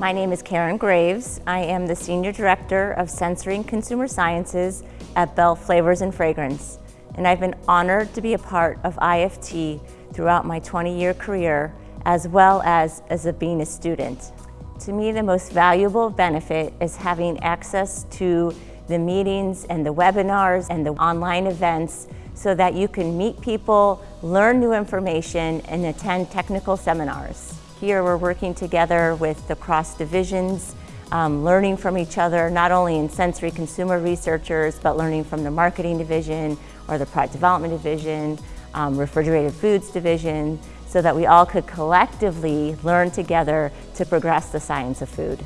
My name is Karen Graves. I am the Senior Director of Sensory and Consumer Sciences at Bell Flavors and Fragrance. And I've been honored to be a part of IFT throughout my 20-year career, as well as as a, being a student. To me, the most valuable benefit is having access to the meetings and the webinars and the online events so that you can meet people, learn new information, and attend technical seminars. Here we're working together with the cross divisions, um, learning from each other, not only in sensory consumer researchers, but learning from the marketing division or the product development division, um, refrigerated foods division, so that we all could collectively learn together to progress the science of food.